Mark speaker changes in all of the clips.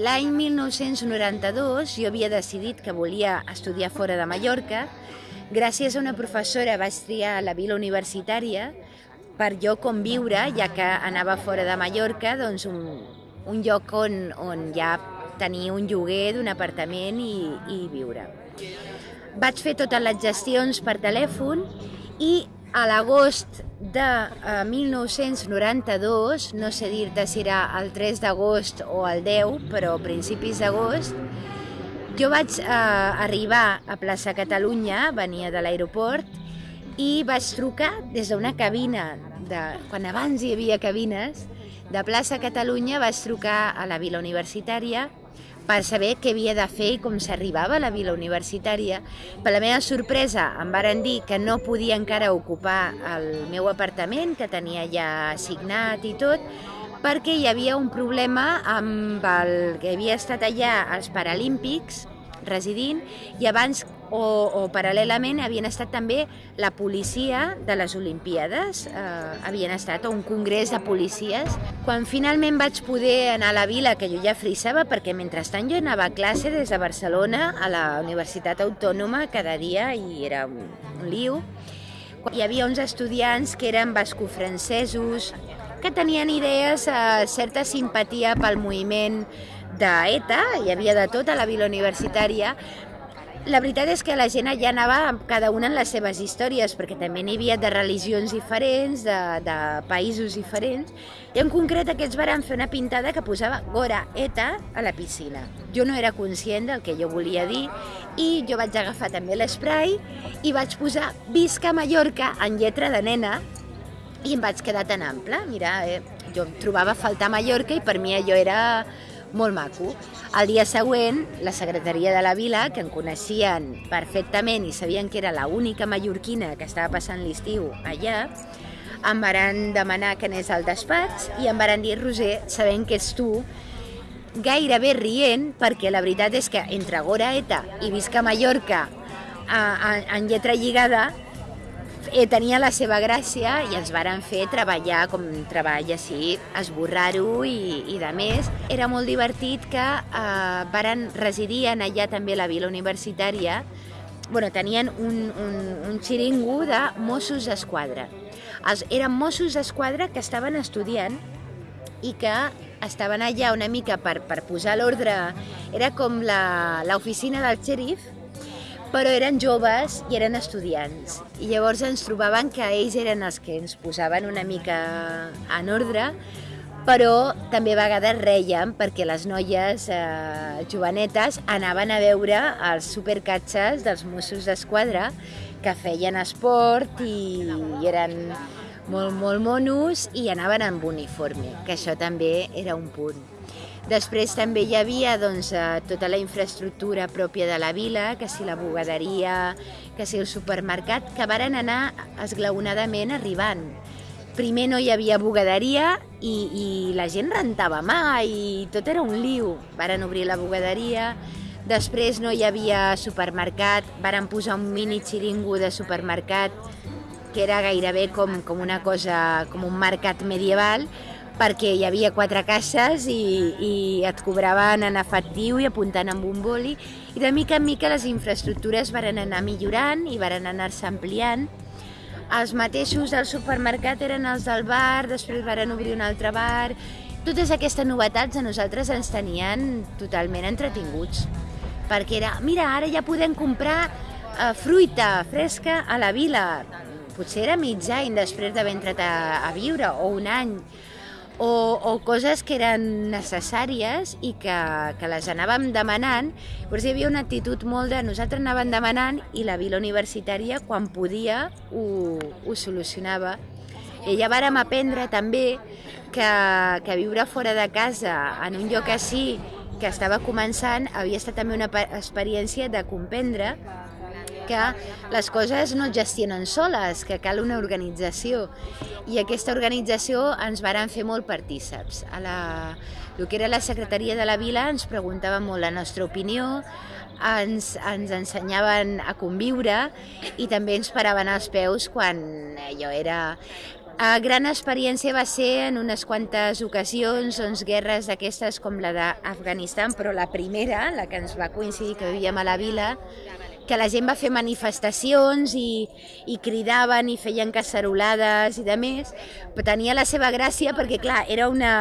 Speaker 1: l'any 1992 jo havia decidit que volia estudiar fora de Mallorca. Gràcies a una professora vaig triar la vila universitària per jo conviure, ja que anava fora de Mallorca, doncs un, un lloc on, on ja tenir un lloguer d'un apartament i, i viure. Vaig fer totes les gestions per telèfon i a l'agost de eh, 1992, no sé dir-te si era el 3 d'agost o el 10, però principis d'agost, jo vaig eh, arribar a plaça Catalunya, venia de l'aeroport, i vaig trucar des d'una cabina, de, quan abans hi havia cabines, de plaça Catalunya vaig trucar a la vila universitària per saber què havia de fer i com s'arribava a la vila universitària. Per la meva sorpresa em varen dir que no podia encara ocupar el meu apartament, que tenia ja assignat i tot, perquè hi havia un problema amb el que havia estat allà als Paralímpics, residint i abans o, o paral·lelament havien estat també la policia de les Olimpíades, eh, havien estat a un congrés de policies. Quan finalment vaig poder anar a la vila, que jo ja frissava, perquè mentrestant jo anava a classe des de Barcelona a la Universitat Autònoma cada dia i era un, un liu, hi havia uns estudiants que eren bascofrancesos, que tenien idees, eh, certa simpatia pel moviment d'ETA, hi havia de tot a la vila universitària, la veritat és que la gent allà anava cada una en les seves històries, perquè també n'hi havia de religions diferents, de, de països diferents, i en concret aquests van fer una pintada que posava Gora ETA a la piscina. Jo no era conscient del que jo volia dir i jo vaig agafar també l'esprai i vaig posar Visca Mallorca en lletra de nena i em vaig quedar tan ample. Mira, eh, jo trobava faltar Mallorca i per mi allò era molt maco. El dia següent, la secretaria de la vila, que em coneixien perfectament i sabien que era l'única mallorquina que estava passant l'estiu allà, em varen demanar que anés al despatx i em varen dir, Roser, sabent que ets tu, gairebé rient, perquè la veritat és que entre Goraeta i Visca Mallorca en lletra lligada eh, tenia la seva gràcia i ens varen fer treballar com treball així, esborrar-ho i, i de més. Era molt divertit que eh, varen residir en allà també la vila universitària, bueno, tenien un, un, un xiringo de Mossos d'Esquadra. Els, eren Mossos d'Esquadra que estaven estudiant i que estaven allà una mica per, per posar l'ordre, era com l'oficina del xèrif, però eren joves i eren estudiants. I llavors ens trobaven que ells eren els que ens posaven una mica en ordre, però també a vegades reiem perquè les noies eh, jovenetes anaven a veure els supercatxes dels Mossos d'Esquadra que feien esport i, i eren molt, molt monos i anaven amb uniforme, que això també era un punt. Després també hi havia doncs, eh, tota la infraestructura pròpia de la vila, que si la bugaderia, que si el supermercat, que varen anar esglaonadament arribant. Primer no hi havia bugaderia i, i la gent rentava mà i tot era un liu. Varen obrir la bugaderia, després no hi havia supermercat, varen posar un mini xiringo de supermercat que era gairebé com, com una cosa, com un mercat medieval, perquè hi havia quatre caixes i, i et cobraven en efectiu i apuntant amb un boli i de mica en mica les infraestructures varen anar millorant i varen anar-se ampliant. Els mateixos del supermercat eren els del bar, després varen obrir un altre bar... Totes aquestes novetats a nosaltres ens tenien totalment entretinguts, perquè era, mira, ara ja podem comprar eh, fruita fresca a la vila. Potser era mig any després d'haver entrat a, a viure, o un any o, o coses que eren necessàries i que, que les anàvem demanant. Llavors hi havia una actitud molt de nosaltres anàvem demanant i la vila universitària, quan podia, ho, ho solucionava. I ja vàrem aprendre també que, que viure fora de casa, en un lloc així, que estava començant, havia estat també una experiència de comprendre que les coses no es gestionen soles, que cal una organització. I aquesta organització ens varen fer molt partíceps. A la, el que era la secretaria de la vila ens preguntava molt la nostra opinió, ens, ens ensenyaven a conviure i també ens paraven als peus quan allò era A gran experiència va ser en unes quantes ocasions, doncs, guerres d'aquestes com la d'Afganistan, però la primera, la que ens va coincidir que vivíem a la vila, que la gent va fer manifestacions i, i cridaven i feien cacerolades i de més, però tenia la seva gràcia perquè, clar, era una,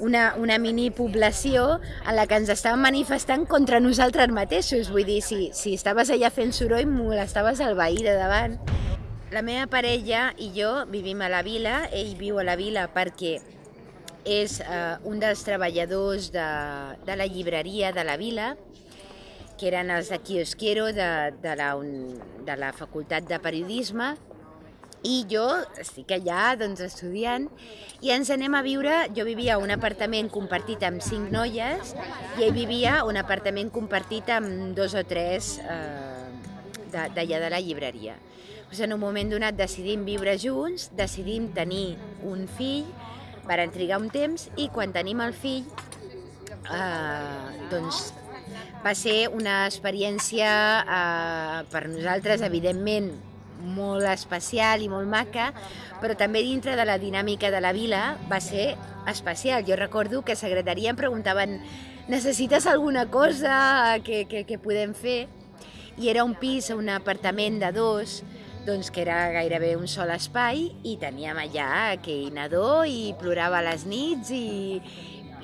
Speaker 1: una, una mini població en la que ens estàvem manifestant contra nosaltres mateixos. Vull dir, si, si estaves allà fent soroll, molestaves el veí de davant. La meva parella i jo vivim a la vila, ell viu a la vila perquè és eh, un dels treballadors de, de la llibreria de la vila, que eren els de Kiosquero de, de, la, de la Facultat de Periodisme, i jo estic allà doncs, estudiant i ens anem a viure, jo vivia un apartament compartit amb cinc noies i ell vivia un apartament compartit amb dos o tres eh, d'allà de la llibreria. Doncs en un moment donat decidim viure junts, decidim tenir un fill, per trigar un temps i quan tenim el fill eh, doncs va ser una experiència eh, per nosaltres evidentment molt especial i molt maca, però també dintre de la dinàmica de la vila va ser especial. Jo recordo que a secretaria em preguntaven necessites alguna cosa que, que, que podem fer? I era un pis, un apartament de dos, doncs que era gairebé un sol espai i teníem allà aquell nadó i plorava les nits i,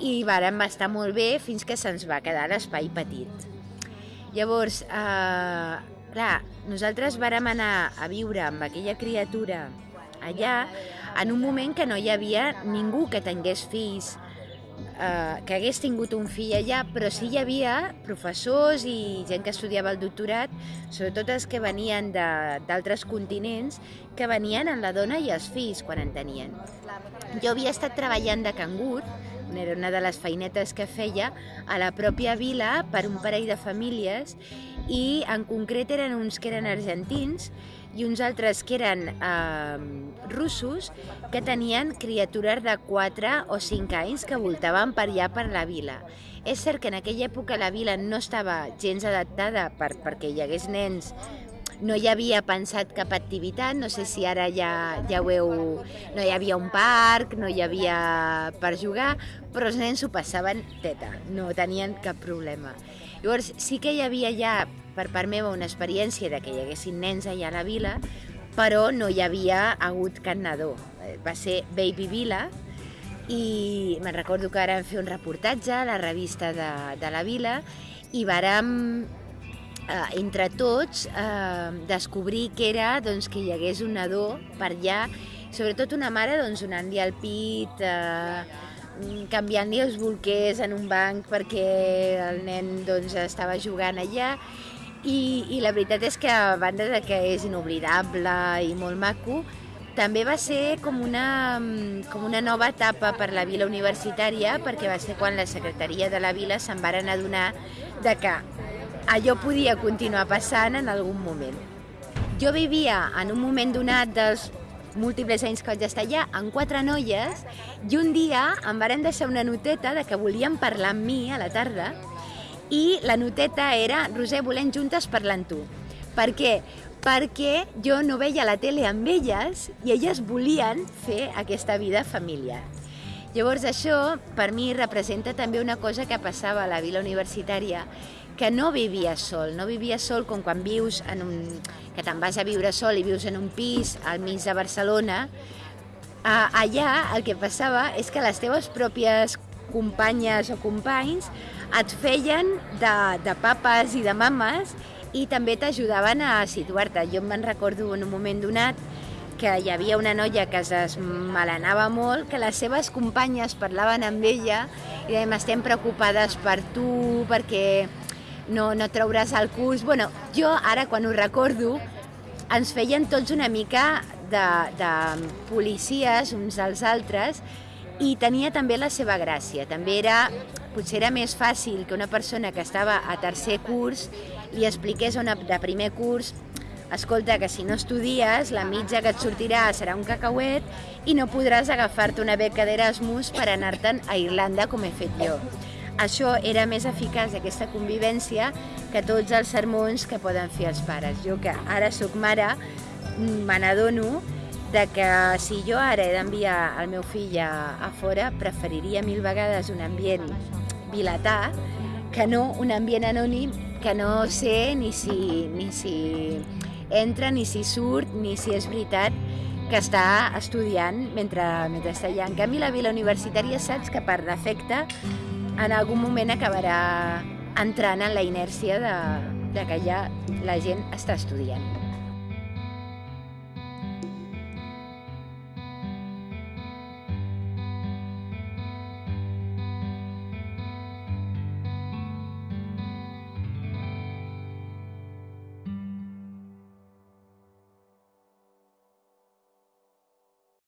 Speaker 1: i vàrem estar molt bé fins que se'ns va quedar l'espai petit. Llavors, eh, clar, nosaltres vàrem anar a viure amb aquella criatura allà en un moment que no hi havia ningú que tingués fills eh, que hagués tingut un fill allà, però sí hi havia professors i gent que estudiava el doctorat, sobretot els que venien d'altres continents, que venien amb la dona i els fills quan en tenien. Jo havia estat treballant de cangur, era una de les feinetes que feia, a la pròpia vila per un parell de famílies i en concret eren uns que eren argentins i uns altres que eren eh, russos que tenien criatures de 4 o 5 anys que voltaven per allà per la vila. És cert que en aquella època la vila no estava gens adaptada per, perquè hi hagués nens no hi havia pensat cap activitat, no sé si ara ja, ja ho heu... No hi havia un parc, no hi havia per jugar, però els nens s'ho passaven teta, no tenien cap problema. Llavors sí que hi havia ja per part meva una experiència de que hi haguessin nens allà a la vila, però no hi havia hagut cap nadó. Eh, va ser Baby Vila i me'n recordo que vàrem fer un reportatge a la revista de, de la vila i vàrem eh, entre tots eh, descobrir que era doncs, que hi hagués un nadó per allà, sobretot una mare doncs, donant-li el pit, eh, canviant-li els bolquers en un banc perquè el nen doncs, estava jugant allà. I, I la veritat és que a banda de que és inoblidable i molt maco, també va ser com una, com una nova etapa per la vila universitària perquè va ser quan la secretaria de la vila se'n varen adonar de que allò podia continuar passant en algun moment. Jo vivia en un moment donat dels múltiples anys que vaig estar allà, amb quatre noies, i un dia em varen deixar una noteta de que volien parlar amb mi a la tarda i la noteta era Roser, volem juntes parlar amb tu. Per què? Perquè jo no veia la tele amb elles i elles volien fer aquesta vida familiar. Llavors això per mi representa també una cosa que passava a la vila universitària que no vivia sol, no vivia sol com quan vius en un... que te'n vas a viure sol i vius en un pis al mig de Barcelona, allà el que passava és que les teves pròpies companyes o companys et feien de, de papes i de mames i també t'ajudaven a situar-te. Jo me'n recordo en un moment donat que hi havia una noia que es desmalenava molt, que les seves companyes parlaven amb ella i deien, estem preocupades per tu, perquè no, no trauràs el curs. Bueno, jo ara quan ho recordo, ens feien tots una mica de, de policies uns als altres i tenia també la seva gràcia. També era, potser era més fàcil que una persona que estava a tercer curs li expliqués una, de primer curs escolta, que si no estudies, la mitja que et sortirà serà un cacauet i no podràs agafar-te una beca d'Erasmus per anar-te'n a Irlanda com he fet jo. Això era més eficaç, aquesta convivència, que tots els sermons que poden fer els pares. Jo que ara sóc mare, me n'adono de que si jo ara he d'enviar el meu fill a, a fora, preferiria mil vegades un ambient vilatà que no un ambient anònim que no sé ni si, ni si entra, ni si surt, ni si és veritat que està estudiant mentre, mentre està allà. En canvi, la vila universitària saps que per defecte en algun moment acabarà entrant en la inèrcia de, de que ja la gent està estudiant.